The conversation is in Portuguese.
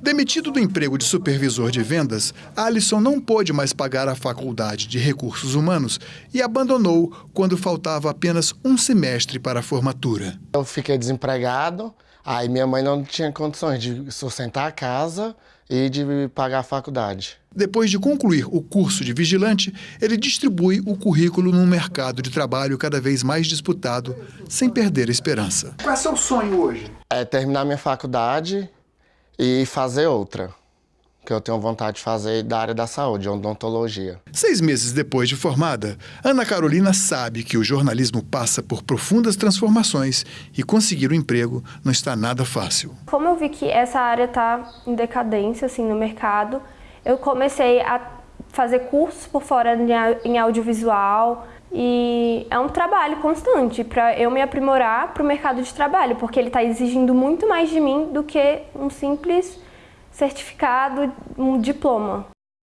Demitido do emprego de supervisor de vendas, Alisson não pôde mais pagar a faculdade de recursos humanos e abandonou quando faltava apenas um semestre para a formatura. Eu fiquei desempregado, aí minha mãe não tinha condições de sustentar a casa e de pagar a faculdade. Depois de concluir o curso de vigilante, ele distribui o currículo num mercado de trabalho cada vez mais disputado, sem perder a esperança. Qual é o seu sonho hoje? É terminar minha faculdade e fazer outra, que eu tenho vontade de fazer da área da saúde, odontologia. Seis meses depois de formada, Ana Carolina sabe que o jornalismo passa por profundas transformações e conseguir um emprego não está nada fácil. Como eu vi que essa área está em decadência assim, no mercado, eu comecei a fazer cursos por fora em audiovisual e é um trabalho constante para eu me aprimorar para o mercado de trabalho, porque ele está exigindo muito mais de mim do que um simples certificado, um diploma.